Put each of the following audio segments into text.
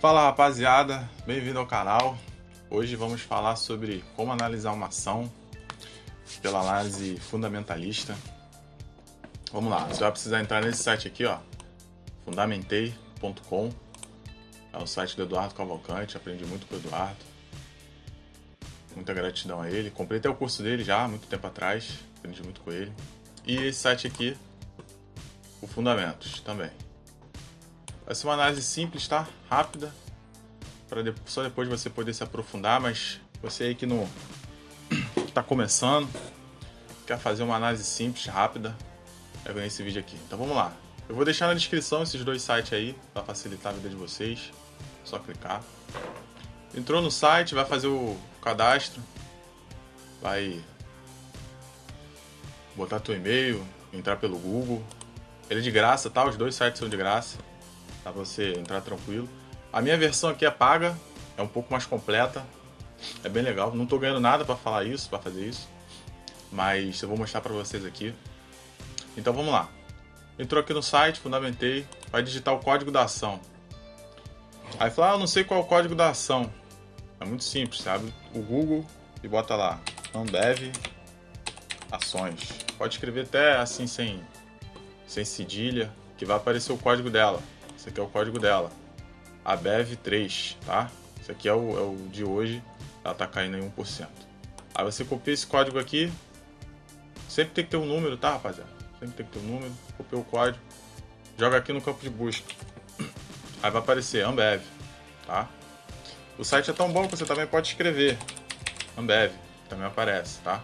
Fala rapaziada, bem-vindo ao canal. Hoje vamos falar sobre como analisar uma ação pela análise fundamentalista. Vamos lá, você vai precisar entrar nesse site aqui, ó, fundamentei.com. É o site do Eduardo Cavalcante, aprendi muito com o Eduardo. Muita gratidão a ele. Comprei até o curso dele já, muito tempo atrás, aprendi muito com ele. E esse site aqui, o Fundamentos também. Vai ser uma análise simples, tá? Rápida. Para só depois você poder se aprofundar, mas você aí que não está começando, quer fazer uma análise simples, rápida, vai ver esse vídeo aqui. Então vamos lá. Eu vou deixar na descrição esses dois sites aí, para facilitar a vida de vocês. Só clicar. Entrou no site, vai fazer o cadastro, vai botar teu e-mail, entrar pelo Google. Ele é de graça, tá? Os dois sites são de graça para você entrar tranquilo. A minha versão aqui é paga, é um pouco mais completa, é bem legal. Não estou ganhando nada para falar isso, para fazer isso, mas eu vou mostrar para vocês aqui. Então vamos lá. Entrou aqui no site, fundamentei, vai digitar o código da ação. Aí fala, ah, não sei qual é o código da ação. É muito simples, sabe? O Google e bota lá, Ambev ações. Pode escrever até assim sem, sem cedilha, que vai aparecer o código dela. Esse aqui é o código dela. A BEV3, tá? Esse aqui é o, é o de hoje, ela tá caindo em 1%. Aí você copia esse código aqui. Sempre tem que ter um número, tá, rapaziada? Sempre tem que ter um número. Copia o código. Joga aqui no campo de busca. Aí vai aparecer Ambev, tá? O site é tão bom que você também pode escrever Ambev, também aparece, tá?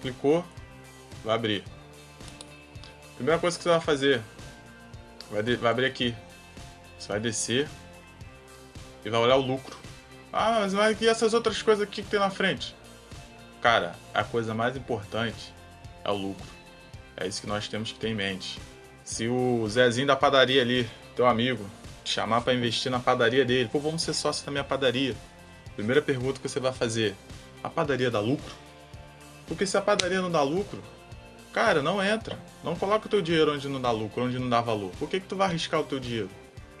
Clicou, vai abrir. Primeira coisa que você vai fazer, vai, vai abrir aqui, você vai descer e vai olhar o lucro. Ah, mas vai e essas outras coisas aqui que tem na frente? Cara, a coisa mais importante é o lucro. É isso que nós temos que ter em mente. Se o Zezinho da padaria ali, teu amigo, te chamar para investir na padaria dele, pô, vamos ser sócio da minha padaria. Primeira pergunta que você vai fazer: a padaria dá lucro? Porque se a padaria não dá lucro, cara, não entra. Não coloca o teu dinheiro onde não dá lucro, onde não dá valor. Por que, que tu vai arriscar o teu dinheiro?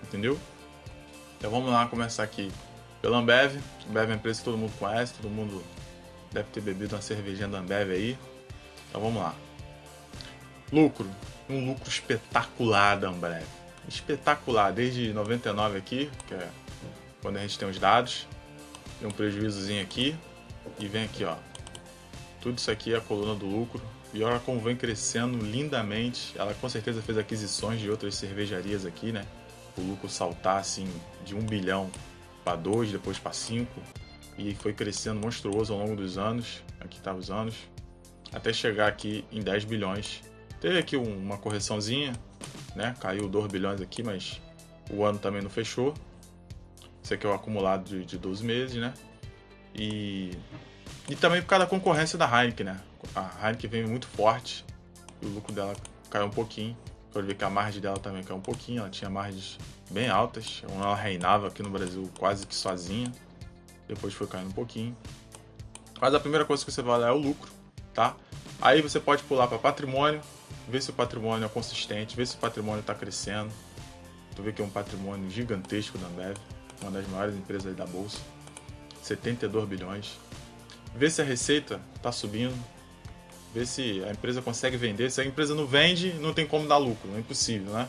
Entendeu? Então vamos lá começar aqui pela Ambev. Ambev é uma empresa que todo mundo conhece, todo mundo deve ter bebido uma cervejinha da Ambev aí. Então vamos lá. Lucro. Um lucro espetacular da Ambev. Espetacular, desde 99 aqui, que é quando a gente tem os dados. Tem um prejuízozinho aqui. E vem aqui, ó. Tudo isso aqui é a coluna do lucro. E olha como vem crescendo lindamente. Ela com certeza fez aquisições de outras cervejarias aqui, né? O lucro saltar assim de 1 bilhão para 2, depois para 5. E foi crescendo monstruoso ao longo dos anos. Aqui tá os anos. Até chegar aqui em 10 bilhões. Teve aqui uma correçãozinha, né? Caiu 2 bilhões aqui, mas o ano também não fechou. Esse aqui é o acumulado de, de 12 meses, né? E, e também por causa da concorrência da Heineken, né? A Heineken veio muito forte e o lucro dela caiu um pouquinho. Pode ver que a margem dela também caiu um pouquinho, ela tinha margens bem altas, ela reinava aqui no Brasil quase que sozinha. Depois foi caindo um pouquinho. Mas a primeira coisa que você vai olhar é o lucro, tá? Aí você pode pular para patrimônio, ver se o patrimônio é consistente, ver se o patrimônio está crescendo. Tu vê que é um patrimônio gigantesco da Ambev, uma das maiores empresas da bolsa. 72 bilhões. Ver se a receita está subindo, ver se a empresa consegue vender. Se a empresa não vende, não tem como dar lucro, é impossível, né?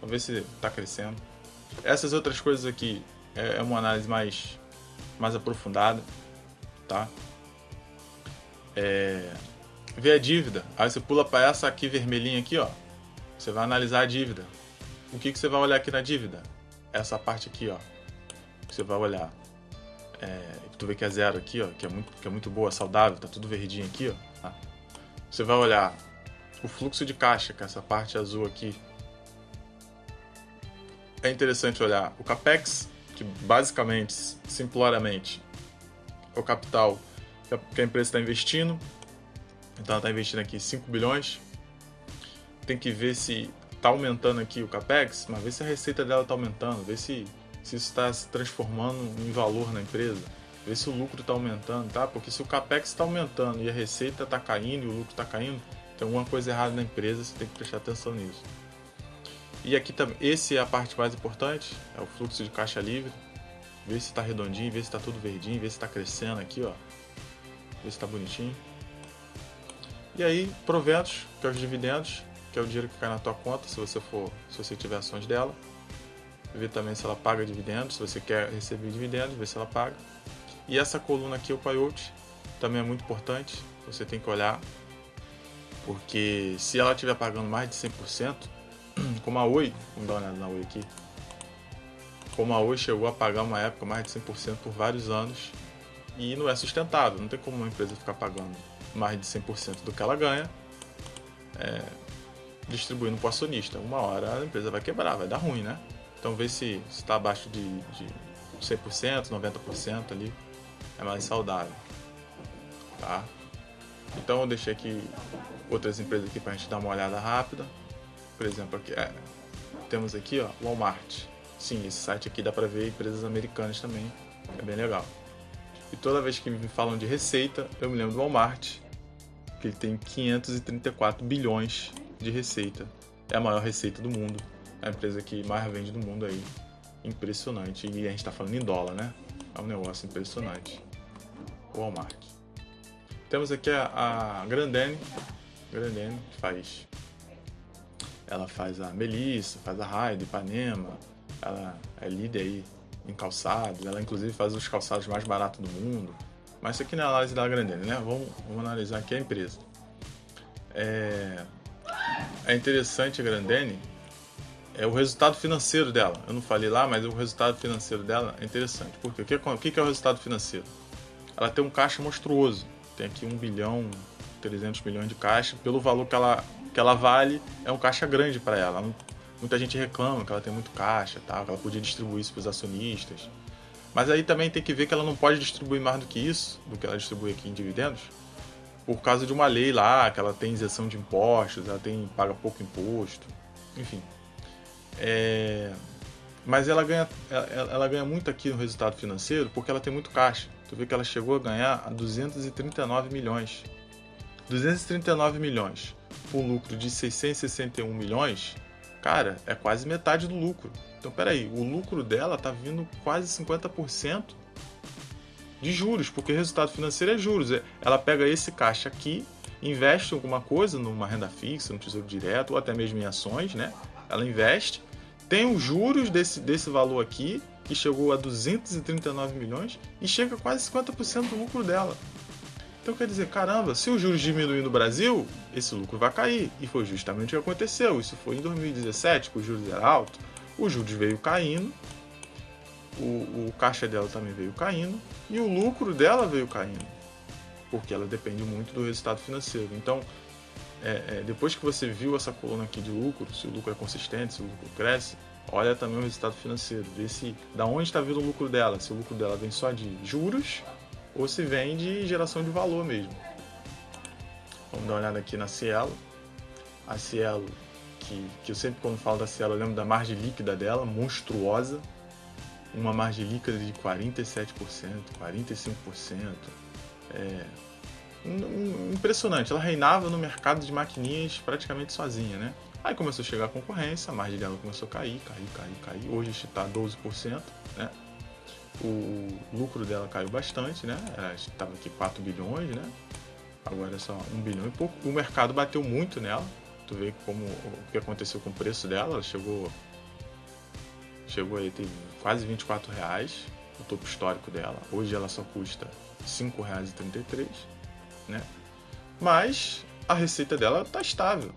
Vamos ver se está crescendo. Essas outras coisas aqui é, é uma análise mais, mais aprofundada, tá? É, ver a dívida. Aí você pula para essa aqui vermelhinha aqui, ó. Você vai analisar a dívida. O que, que você vai olhar aqui na dívida? Essa parte aqui, ó. Você vai olhar é, tu vê que é zero aqui, ó, que é muito, que é muito boa, saudável, tá tudo verdinho aqui, ó. Você vai olhar o fluxo de caixa, que é essa parte azul aqui. É interessante olhar o capex, que basicamente, simploramente, é o capital que a empresa está investindo. Então ela está investindo aqui 5 bilhões. Tem que ver se está aumentando aqui o capex, mas ver se a receita dela está aumentando, ver se se isso está se transformando em valor na empresa, ver se o lucro está aumentando, tá? Porque se o capex está aumentando e a receita está caindo e o lucro está caindo, tem alguma coisa errada na empresa, você tem que prestar atenção nisso. E aqui também, esse é a parte mais importante, é o fluxo de caixa livre. Vê se tá redondinho, vê se tá tudo verdinho, vê se tá crescendo aqui, ó. Vê se tá bonitinho. E aí, proventos, que é os dividendos, que é o dinheiro que cai na tua conta, se você for, se você tiver ações dela. Ver também se ela paga dividendos, se você quer receber dividendos, ver se ela paga. E essa coluna aqui, o payout, também é muito importante, você tem que olhar, porque se ela estiver pagando mais de 100%, como a Oi, vamos dar uma olhada na Oi aqui, como a Oi chegou a pagar uma época mais de 100% por vários anos, e não é sustentável, não tem como uma empresa ficar pagando mais de 100% do que ela ganha, é, distribuindo para o acionista. Uma hora a empresa vai quebrar, vai dar ruim, né? Então vê se está abaixo de, de 100%, 90% ali, é mais saudável, tá? Então eu deixei aqui outras empresas aqui para a gente dar uma olhada rápida. Por exemplo, aqui, é, temos aqui ó, Walmart. Sim, esse site aqui dá para ver empresas americanas também, é bem legal. E toda vez que me falam de receita, eu me lembro do Walmart, que ele tem 534 bilhões de receita. É a maior receita do mundo. É a empresa que mais vende no mundo aí. Impressionante. E a gente está falando em dólar, né? É um negócio impressionante. Walmart. Temos aqui a, a Grandene. Grandene que faz. Ela faz a Melissa, faz a Raid, Ipanema. Ela é líder aí em calçados. Ela inclusive faz os calçados mais baratos do mundo. Mas isso aqui não é análise da Grandene, né? Vamos, vamos analisar aqui a empresa. É, é interessante a Grandene é o resultado financeiro dela. Eu não falei lá, mas o resultado financeiro dela é interessante. Por quê? O que é o resultado financeiro? Ela tem um caixa monstruoso. Tem aqui 1 bilhão, 300 milhões de caixa. Pelo valor que ela, que ela vale, é um caixa grande para ela. Muita gente reclama que ela tem muito caixa, tá? que ela podia distribuir isso para os acionistas. Mas aí também tem que ver que ela não pode distribuir mais do que isso, do que ela distribui aqui em dividendos, por causa de uma lei lá, que ela tem isenção de impostos, ela tem paga pouco imposto, enfim. É... Mas ela ganha, ela, ela, ganha muito aqui no resultado financeiro porque ela tem muito caixa. Tu vê que ela chegou a ganhar a 239 milhões. 239 milhões por lucro de 661 milhões, cara, é quase metade do lucro. Então, peraí, o lucro dela tá vindo quase 50% de juros, porque o resultado financeiro é juros. É, ela pega esse caixa aqui, investe alguma coisa, numa renda fixa, no tesouro direto, ou até mesmo em ações, né? Ela investe, tem os juros desse, desse valor aqui, que chegou a 239 milhões, e chega a quase 50% do lucro dela. Então quer dizer, caramba, se os juros diminuir no Brasil, esse lucro vai cair. E foi justamente o que aconteceu. Isso foi em 2017, que os juros eram altos os juros veio caindo, o, o caixa dela também veio caindo e o lucro dela veio caindo, porque ela depende muito do resultado financeiro. Então, é, é, depois que você viu essa coluna aqui de lucro, se o lucro é consistente, se o lucro cresce, olha também o resultado financeiro, vê se da onde está vindo o lucro dela, se o lucro dela vem só de juros ou se vem de geração de valor mesmo. Vamos dar uma olhada aqui na Cielo. A Cielo que, que eu sempre quando falo da Cielo eu lembro da margem líquida dela, monstruosa. Uma margem líquida de 47%, 45%. É, impressionante, ela reinava no mercado de maquininhas praticamente sozinha, né? Aí começou a chegar a concorrência, a margem dela começou a cair, cair, cair, cair. Hoje está 12%, né? O lucro dela caiu bastante, né? Estava aqui 4 bilhões, né? Agora é só 1 bilhão e pouco. O mercado bateu muito nela, Tu vê como o que aconteceu com o preço dela, ela chegou chegou aí tem quase 24 reais o topo histórico dela. Hoje ela só custa R$ 5,33, né? Mas a receita dela tá estável.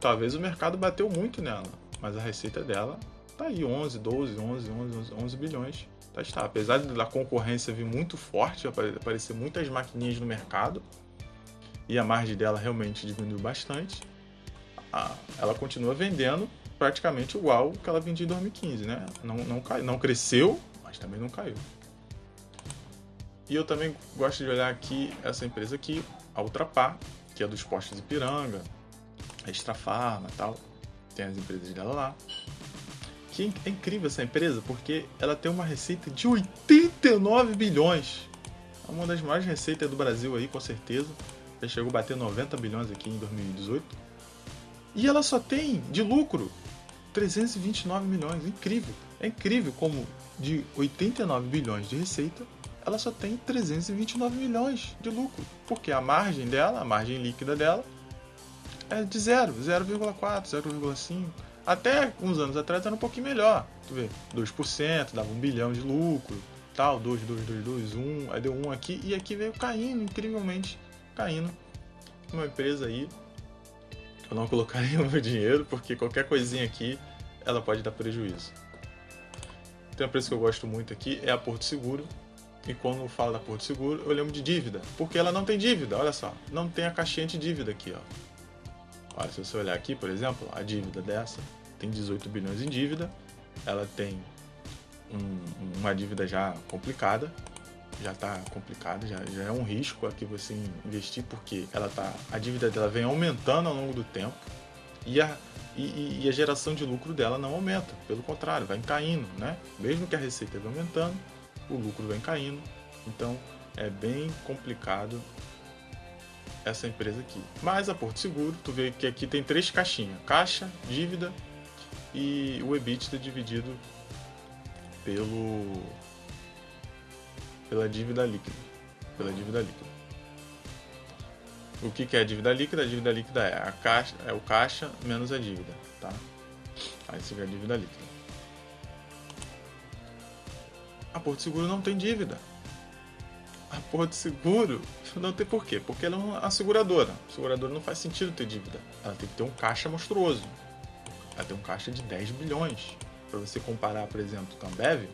Talvez o mercado bateu muito nela, mas a receita dela tá aí 11, 12, 11, 11, 11 bilhões. Tá estável. Apesar da concorrência vir muito forte, aparecer muitas maquininhas no mercado, e a margem dela realmente diminuiu bastante, ela continua vendendo praticamente igual que ela vendia em 2015, né? Não, não, cai, não cresceu, mas também não caiu. E eu também gosto de olhar aqui essa empresa aqui, a Ultrapar, que é dos postos Ipiranga, a Extra Farma tal. Tem as empresas dela lá. Que é incrível essa empresa porque ela tem uma receita de 89 bilhões. É uma das maiores receitas do Brasil aí, com certeza. Já chegou a bater 90 bilhões aqui em 2018 e ela só tem de lucro 329 milhões. Incrível. É incrível como de 89 bilhões de receita, ela só tem 329 milhões de lucro. Porque a margem dela, a margem líquida dela, é de 0, 0,4, 0,5. Até uns anos atrás era um pouquinho melhor. Tu vê, 2%, dava 1 bilhão de lucro, tal, 2, 2, 2, 2, 1, aí deu 1 aqui, e aqui veio caindo, incrivelmente caindo. Uma empresa aí, eu não colocaria o meu dinheiro, porque qualquer coisinha aqui, ela pode dar prejuízo. Tem uma empresa que eu gosto muito aqui, é a Porto Seguro, e quando eu falo da Porto Seguro, eu lembro de dívida, porque ela não tem dívida, olha só, não tem a caixinha de dívida aqui, ó. Olha, se você olhar aqui, por exemplo, a dívida dessa tem 18 bilhões em dívida, ela tem um, uma dívida já complicada, já está complicada, já, já é um risco aqui você investir, porque ela tá, a dívida dela vem aumentando ao longo do tempo e a, e, e a geração de lucro dela não aumenta, pelo contrário, vai caindo, né? Mesmo que a receita vá aumentando, o lucro vem caindo, então é bem complicado essa empresa aqui. Mas a Porto Seguro, tu vê que aqui tem três caixinhas: caixa, dívida e o EBITDA dividido pelo pela dívida líquida, pela dívida líquida. O que, que é a dívida líquida? A dívida líquida é a caixa, é o caixa menos a dívida, tá? Aí você vê a dívida líquida. A Porto Seguro não tem dívida a porra de seguro não tem porquê. Porque ela é uma seguradora. A seguradora não faz sentido ter dívida. Ela tem que ter um caixa monstruoso. Ela tem um caixa de 10 bilhões. Para você comparar, por exemplo, com a Ambev,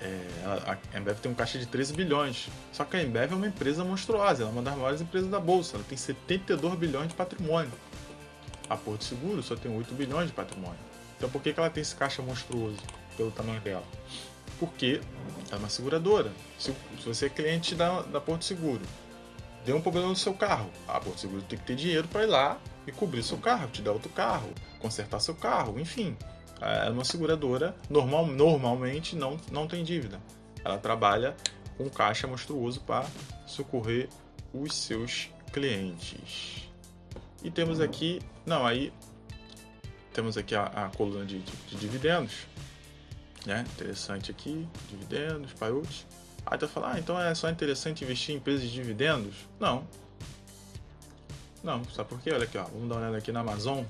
é, a Embev tem um caixa de 13 bilhões. Só que a Embev é uma empresa monstruosa, ela é uma das maiores empresas da bolsa. Ela tem 72 bilhões de patrimônio. A Porto Seguro só tem 8 bilhões de patrimônio. Então por que, que ela tem esse caixa monstruoso pelo tamanho dela? porque é uma seguradora. Se, se você é cliente da, da Porto Seguro, deu um problema no seu carro, a Porto Seguro tem que ter dinheiro para ir lá e cobrir seu carro, te dar outro carro, consertar seu carro, enfim. É uma seguradora, normal, normalmente não, não tem dívida. Ela trabalha com caixa monstruoso para socorrer os seus clientes. E temos aqui, não, aí temos aqui a, a coluna de, de, de dividendos né? Interessante aqui, dividendos, payouts. Aí tu fala, ah, então é só interessante investir em empresas de dividendos? Não. Não, sabe por quê? Olha aqui, ó, vamos dar uma olhada aqui na Amazon.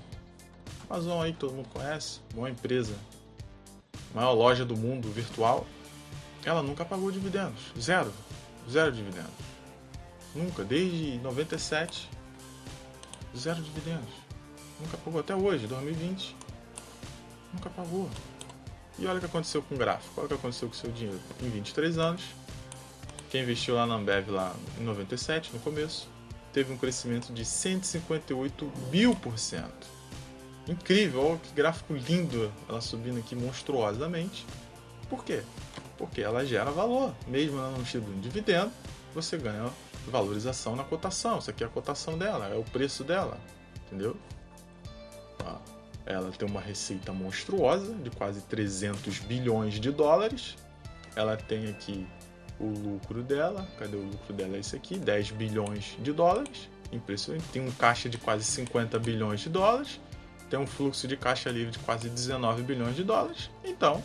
Amazon aí, todo mundo conhece, boa empresa. Maior loja do mundo virtual. Ela nunca pagou dividendos. Zero. Zero dividendos. Nunca, desde 97. Zero dividendos. Nunca pagou até hoje, 2020. Nunca pagou. E olha o que aconteceu com o gráfico, olha o que aconteceu com o seu dinheiro. Em 23 anos, quem investiu lá na Ambev lá em 97, no começo, teve um crescimento de 158 mil por cento. Incrível, olha que gráfico lindo ela subindo aqui monstruosamente. Por quê? Porque ela gera valor. Mesmo ela não tendo um dividendo, você ganha valorização na cotação. Isso aqui é a cotação dela, é o preço dela. Entendeu? Ela tem uma receita monstruosa de quase 300 bilhões de dólares. Ela tem aqui o lucro dela. Cadê o lucro dela? É esse aqui, 10 bilhões de dólares. Impressionante. Tem um caixa de quase 50 bilhões de dólares. Tem um fluxo de caixa livre de quase 19 bilhões de dólares. Então,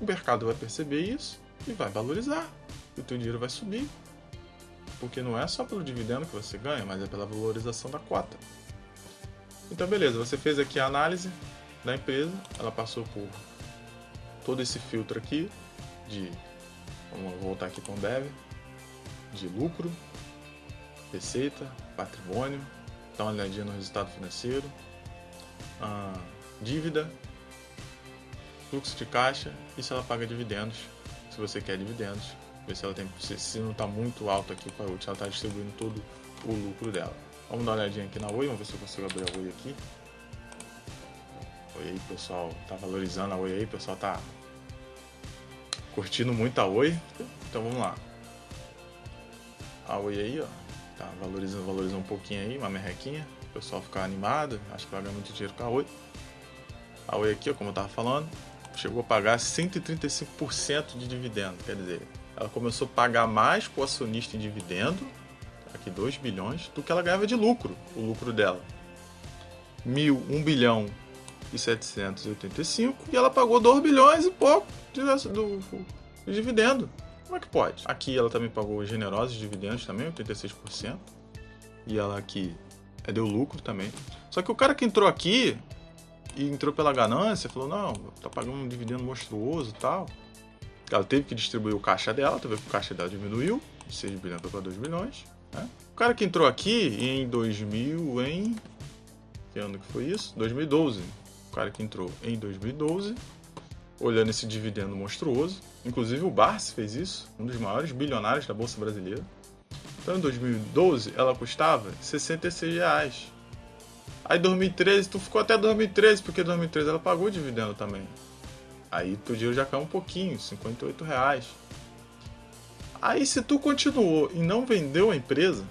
o mercado vai perceber isso e vai valorizar. O teu dinheiro vai subir. Porque não é só pelo dividendo que você ganha, mas é pela valorização da cota. Então, beleza, você fez aqui a análise da empresa, ela passou por todo esse filtro aqui de, vamos voltar aqui para o Ambev, de lucro, receita, patrimônio, dá uma olhadinha no resultado financeiro, dívida, fluxo de caixa e se ela paga dividendos, se você quer dividendos, ver se ela tem, se, não está muito alto aqui para ela está distribuindo todo o lucro dela. Vamos dar uma olhadinha aqui na Oi, vamos ver se eu consigo abrir a Oi aqui. Oi aí, pessoal. Tá valorizando a Oi aí, pessoal tá curtindo muito a Oi. Então vamos lá. A Oi aí, ó. Tá valorizando, valorizando um pouquinho aí, uma merrequinha. O pessoal ficar animado. Acho que vai ganhar muito dinheiro com a Oi. A Oi aqui, ó, como eu tava falando, chegou a pagar 135% de dividendo. Quer dizer, ela começou a pagar mais pro acionista em dividendo aqui 2 bilhões, do que ela ganhava de lucro, o lucro dela. Mil, um bilhão e 785 e ela pagou 2 bilhões e pouco de, do, de dividendo. Como é que pode? Aqui ela também pagou generosos dividendos também, 86%. E ela aqui é, deu lucro também. Só que o cara que entrou aqui e entrou pela ganância, falou, não, tá pagando um dividendo monstruoso e tal. Ela teve que distribuir o caixa dela, tu vê que o caixa dela diminuiu, de 6 bilhões para 2 bilhões. Né? O cara que entrou aqui em 2000, em... Que ano que foi isso? 2012. O cara que entrou em 2012, olhando esse dividendo monstruoso. Inclusive o Barsi fez isso, um dos maiores bilionários da Bolsa Brasileira. Então em 2012 ela custava 66 reais. Aí 2013, tu ficou até 2013, porque 2013 ela pagou dividendo também. Aí teu dinheiro já caiu um pouquinho, 58 reais. Aí se tu continuou e não vendeu a empresa,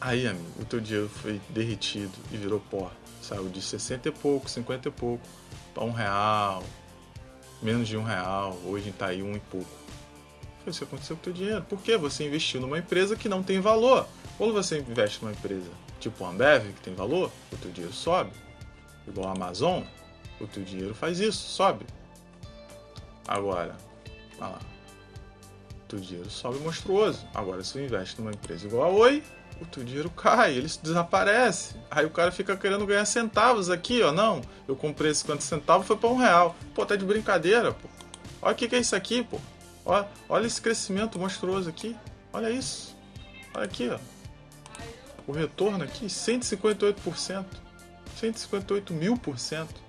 aí amigo, o teu dinheiro foi derretido e virou pó. Saiu de 60 e pouco, 50 e pouco, para um real, menos de um real, hoje tá aí um e pouco. Foi isso que aconteceu com o teu dinheiro. Por quê? Você investiu numa empresa que não tem valor. Quando você investe numa empresa tipo a Ambev, que tem valor, o teu dinheiro sobe. Igual a Amazon, o teu dinheiro faz isso, sobe. Agora, olha lá. Teu dinheiro sobe monstruoso. Agora, se você investe numa empresa igual a Oi, o teu dinheiro cai, ele desaparece. Aí o cara fica querendo ganhar centavos aqui, ó. Não, eu comprei 50 centavos, foi para um real. Pô, tá de brincadeira, pô. Olha o que, que é isso aqui, pô. Olha, olha esse crescimento monstruoso aqui. Olha isso. Olha aqui, ó. O retorno aqui, 158%. 158 mil por cento.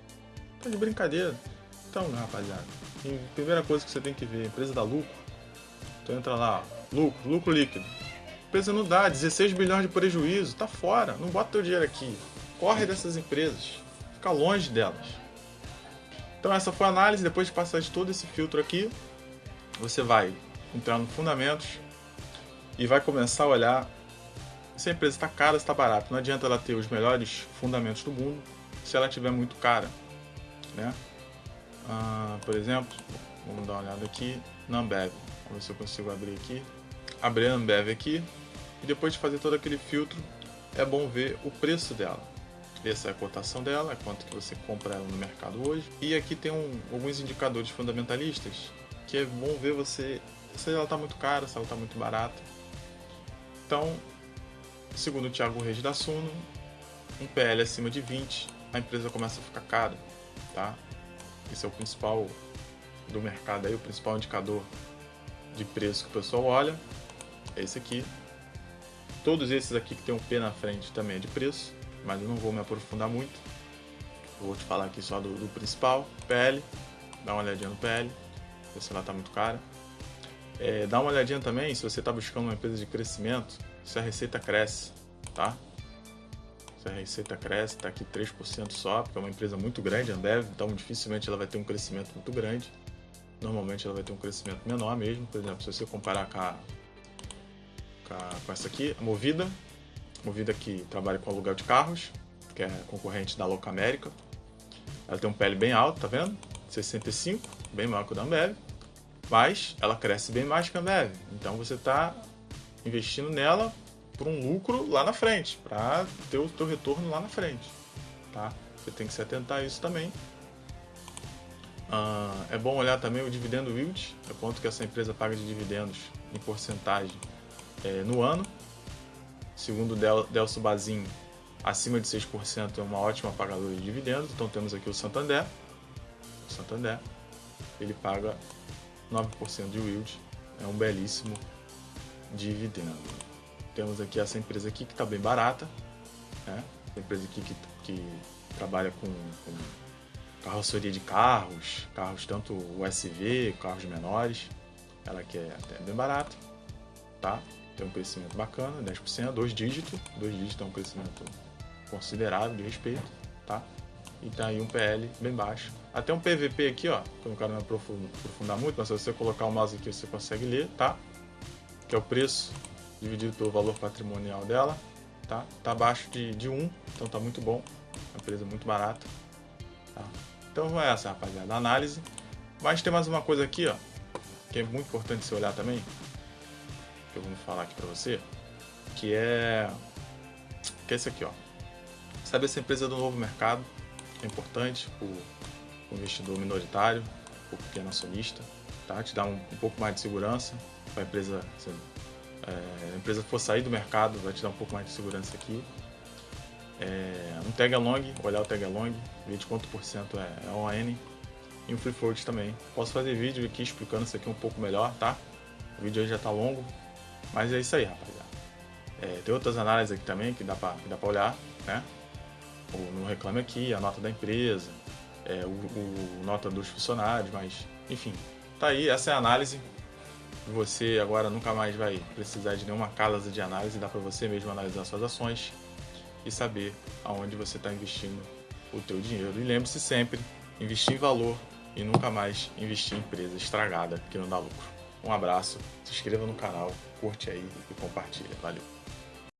Tá de brincadeira. Então, rapaziada, primeira coisa que você tem que ver, empresa dá lucro. Então entra lá, lucro, lucro líquido. A empresa não dá, 16 bilhões de prejuízo, tá fora. Não bota teu dinheiro aqui. Corre dessas empresas. Fica longe delas. Então essa foi a análise, depois de passar de todo esse filtro aqui, você vai entrar no fundamentos e vai começar a olhar se a empresa está cara, está barata. Não adianta ela ter os melhores fundamentos do mundo se ela estiver muito cara, né? Ah, por exemplo, vamos dar uma olhada aqui na Ambev. Vamos ver se eu consigo abrir aqui. Abrir a Ambev aqui e depois de fazer todo aquele filtro, é bom ver o preço dela. Essa é a cotação dela, é quanto que você compra ela no mercado hoje. E aqui tem um, alguns indicadores fundamentalistas que é bom ver você se ela está muito cara, se ela está muito barata. Então, Segundo o Thiago Reis da Suno, um PL acima de 20, a empresa começa a ficar cara, tá? Esse é o principal do mercado aí, o principal indicador de preço que o pessoal olha, é esse aqui. Todos esses aqui que tem um P na frente também é de preço, mas eu não vou me aprofundar muito. Vou te falar aqui só do, do principal, PL, dá uma olhadinha no PL, ver se ela está muito cara. É, dá uma olhadinha também se você está buscando uma empresa de crescimento, se a receita cresce, tá? Se a receita cresce, está aqui 3% só, porque é uma empresa muito grande, Ambev, então dificilmente ela vai ter um crescimento muito grande. Normalmente ela vai ter um crescimento menor mesmo. Por exemplo, se você comparar com, a, com, a, com essa aqui, a Movida, Movida que trabalha com aluguel de carros, que é concorrente da Louca América. Ela tem um PL bem alto, tá vendo? 65, bem maior que o da Ambev. Mas ela cresce bem mais que a Ambev. Então você está investindo nela por um lucro lá na frente, para ter o teu retorno lá na frente, tá? Você tem que se atentar a isso também. Ah, é bom olhar também o dividendo yield, é quanto que essa empresa paga de dividendos em porcentagem é, no ano. Segundo Del, Delcio Bazin, acima de 6% é uma ótima pagadora de dividendos. Então temos aqui o Santander. O Santander, ele paga 9% de yield, é um belíssimo dividendo. Temos aqui essa empresa aqui que está bem barata, né? Empresa aqui que, que trabalha com, com carroceria de carros, carros tanto USV, carros menores. Ela aqui é até bem barata, tá? Tem um crescimento bacana, 10%, dois dígitos, dois dígitos é um crescimento considerável de respeito, tá? E tá aí um PL bem baixo. Até um PVP aqui, ó, que eu não quero me aprofundar muito, mas se você colocar o mouse aqui você consegue ler, tá? que é o preço dividido pelo valor patrimonial dela, tá? Tá abaixo de, de 1, então tá muito bom, uma empresa muito barata, tá? Então é essa, rapaziada, a análise. Mas tem mais uma coisa aqui, ó, que é muito importante você olhar também, que eu vou falar aqui pra você, que é, que é esse aqui, ó. Sabe essa empresa do novo mercado? é importante o investidor minoritário, para o pequeno acionista, tá? te dá um, um pouco mais de segurança a empresa. Se é, a empresa for sair do mercado, vai te dar um pouco mais de segurança aqui. É, um tag along, olhar o tag along, ver de quanto por cento é, é ON e um free float também. Posso fazer vídeo aqui explicando isso aqui um pouco melhor, tá? O vídeo aí já tá longo, mas é isso aí, rapaziada. É, tem outras análises aqui também que dá pra, que dá pra olhar, né? O, no Reclame Aqui, a nota da empresa, é, o, o, nota dos funcionários, mas enfim, tá aí, essa é a análise. Você agora nunca mais vai precisar de nenhuma casa de análise, dá para você mesmo analisar suas ações e saber aonde você está investindo o teu dinheiro. E lembre-se sempre, investir em valor e nunca mais investir em empresa estragada que não dá lucro. Um abraço, se inscreva no canal, curte aí e compartilha. Valeu!